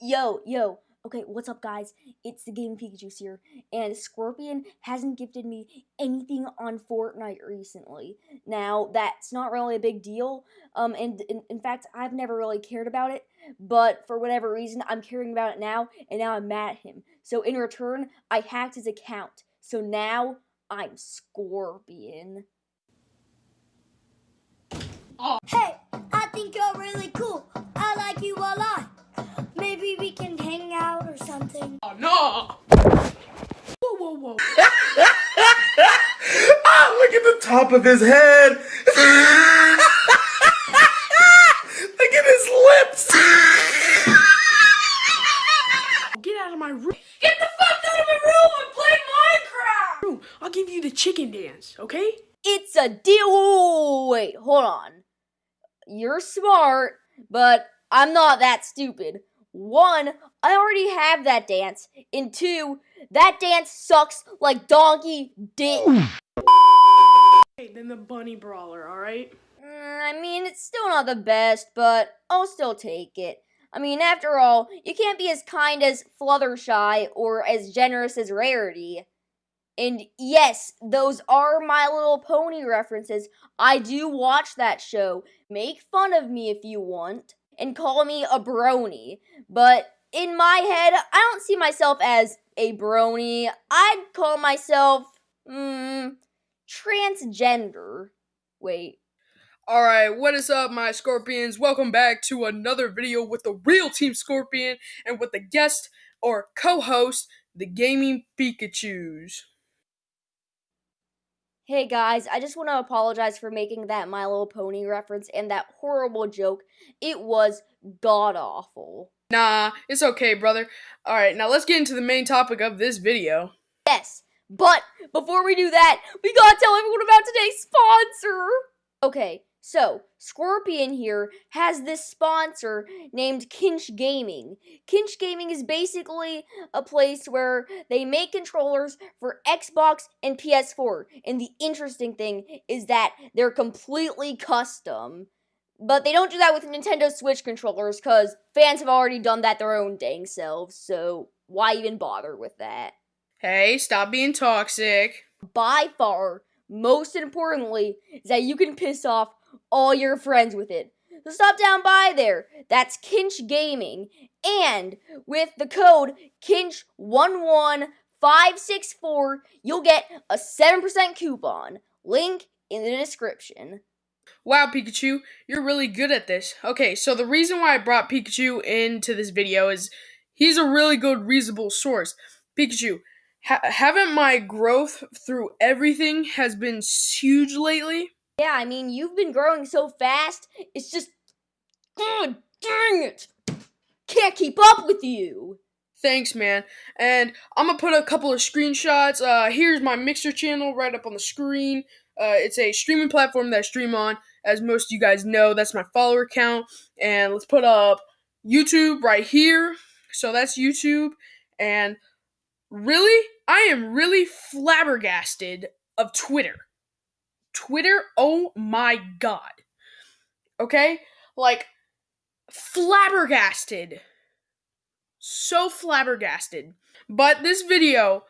Yo, yo. Okay, what's up, guys? It's the Game Pikachu's here, and Scorpion hasn't gifted me anything on Fortnite recently. Now, that's not really a big deal, um, and in, in fact, I've never really cared about it, but for whatever reason, I'm caring about it now, and now I'm mad at him. So, in return, I hacked his account. So now, I'm Scorpion. Hey, I think you're really cool. I like you a lot. Maybe we can hang out or something. Oh, no! Whoa, whoa, whoa. ah, look at the top of his head. look at his lips. Get out of my room. Get the fuck out of my room and play Minecraft! I'll give you the chicken dance, okay? It's a deal. Wait, hold on. You're smart, but I'm not that stupid. One, I already have that dance. And two, that dance sucks like donkey dick. Hey, then the bunny brawler, alright? Mm, I mean, it's still not the best, but I'll still take it. I mean, after all, you can't be as kind as Fluttershy or as generous as Rarity. And yes, those are My Little Pony references. I do watch that show. Make fun of me if you want, and call me a brony. But in my head, I don't see myself as a brony. I'd call myself, hmm, transgender. Wait. Alright, what is up, my scorpions? Welcome back to another video with the real Team Scorpion and with the guest or co host, the Gaming Pikachu's. Hey guys, I just want to apologize for making that My Little Pony reference and that horrible joke. It was god awful. Nah, it's okay, brother. Alright, now let's get into the main topic of this video. Yes, but before we do that, we gotta tell everyone about today's sponsor. Okay, so Scorpion here has this sponsor named Kinch Gaming. Kinch Gaming is basically a place where they make controllers for Xbox and PS4. And the interesting thing is that they're completely custom. But they don't do that with Nintendo Switch controllers because fans have already done that their own dang selves. So why even bother with that? Hey, stop being toxic. by far, most importantly, is that you can piss off all your friends with it. So stop down by there. That's Kinch Gaming. And with the code KINCH11564, you'll get a 7% coupon. Link in the description. Wow, Pikachu, you're really good at this. Okay, so the reason why I brought Pikachu into this video is he's a really good, reasonable source. Pikachu, ha- haven't my growth through everything has been huge lately? Yeah, I mean, you've been growing so fast, it's just. God dang it! Can't keep up with you! Thanks, man. And I'm gonna put a couple of screenshots. Uh, here's my Mixer channel right up on the screen. Uh, it's a streaming platform that I stream on. As most of you guys know, that's my follower count. And let's put up YouTube right here. So that's YouTube. And really, I am really flabbergasted of Twitter. Twitter, oh my god. Okay? Like, flabbergasted. So flabbergasted. But this video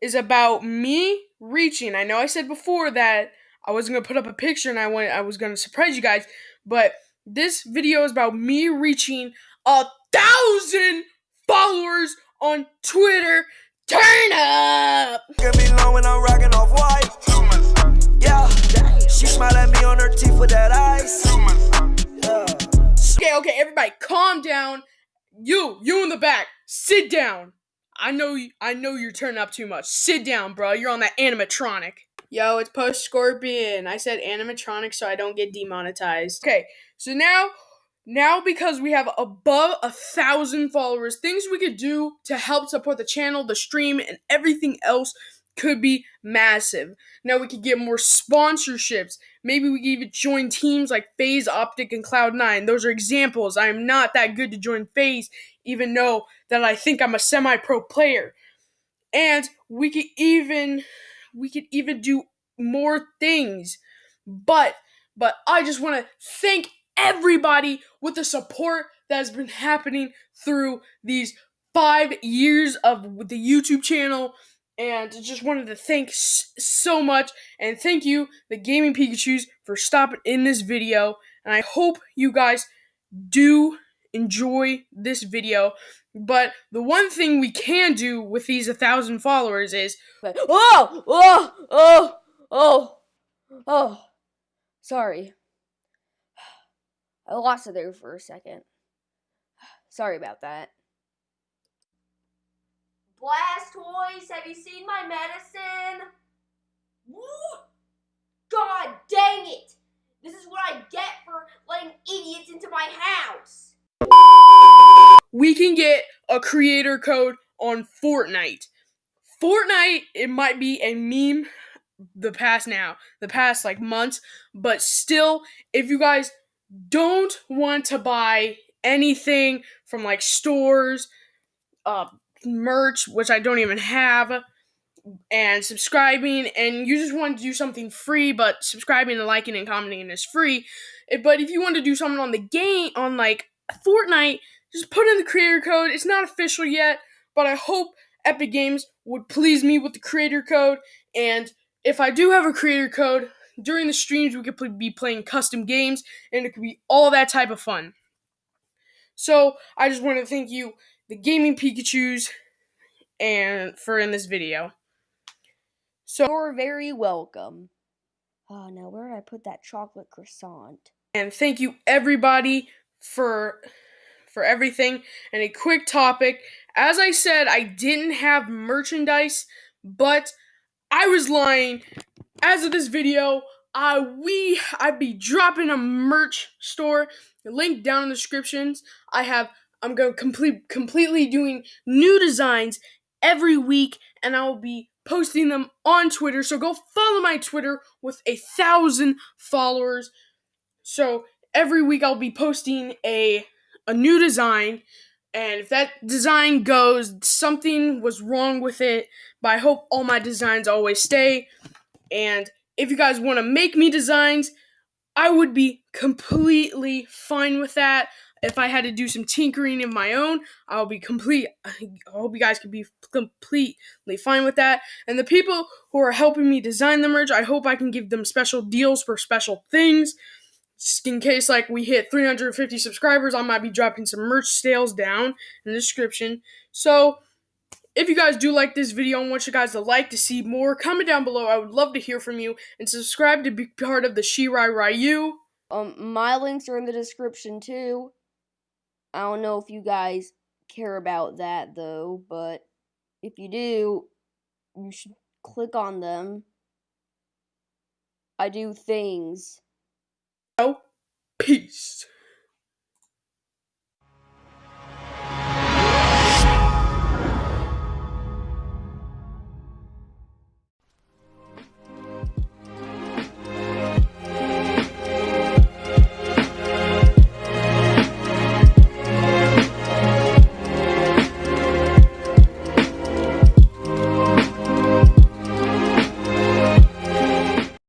is about me reaching. I know I said before that I wasn't gonna put up a picture and I went I was gonna surprise you guys, but this video is about me reaching a thousand followers on Twitter. Turn up! Give me long when I'm rocking off white. Yeah, she smile at me on her teeth with that ice. Yeah. Okay, okay, everybody, calm down. You, you in the back, sit down. I know, you, I know you're turning up too much. Sit down, bro. You're on that animatronic. Yo, it's Post Scorpion. I said animatronic so I don't get demonetized. Okay, so now, now because we have above a thousand followers, things we could do to help support the channel, the stream, and everything else could be massive. Now we could get more sponsorships. Maybe we could even join teams like FaZe Optic and Cloud9. Those are examples. I am not that good to join FaZe, even though that I think I'm a semi-pro player. And we could even we could even do more things. But but I just want to thank everybody with the support that has been happening through these five years of the YouTube channel. And just wanted to thank so much and thank you, the Gaming Pikachu's, for stopping in this video. And I hope you guys do enjoy this video. But the one thing we can do with these a thousand followers is oh, oh, oh, oh, oh. Sorry. I lost it there for a second. Sorry about that. Blastoise, have you seen my medicine? Woo! God dang it! This is what I get for letting idiots into my house. we can get a creator code on Fortnite. Fortnite, it might be a meme the past now, the past like months, but still, if you guys don't want to buy anything from like stores, uh, merch, which I don't even have, and subscribing, and you just want to do something free, but subscribing and liking and commenting is free. But if you want to do something on the game, on like Fortnite, just put in the creator code. It's not official yet, but I hope Epic Games would please me with the creator code. And if I do have a creator code, during the streams we could be playing custom games, and it could be all that type of fun. So I just want to thank you, the Gaming Pikachu's, and for in this video. So You're very welcome. Oh, now where did I put that chocolate croissant? and thank you everybody for for everything and a quick topic as i said i didn't have merchandise but i was lying as of this video i we i'd be dropping a merch store. Link down in the descriptions. I have i'm going complete completely doing new designs every week and i will be posting them on twitter. So go follow my twitter with a thousand followers. So every week I'll be posting a a new design and if that design goes something was wrong with it, but I hope all my designs always stay. And if you guys want to make me designs, I would be completely fine with that. If I had to do some tinkering of my own, I'll be complete. I hope you guys could be completely fine with that. And the people who are helping me design the merch, I hope I can give them special deals for special things just in case like we hit 350 subscribers i might be dropping some merch sales down in the description so if you guys do like this video and want you guys to like to see more comment down below i would love to hear from you and subscribe to be part of the shirai ryu Um, my links are in the description too. I don't know if you guys care about that though, but if you do, you should click on them. I do things. Oh, peace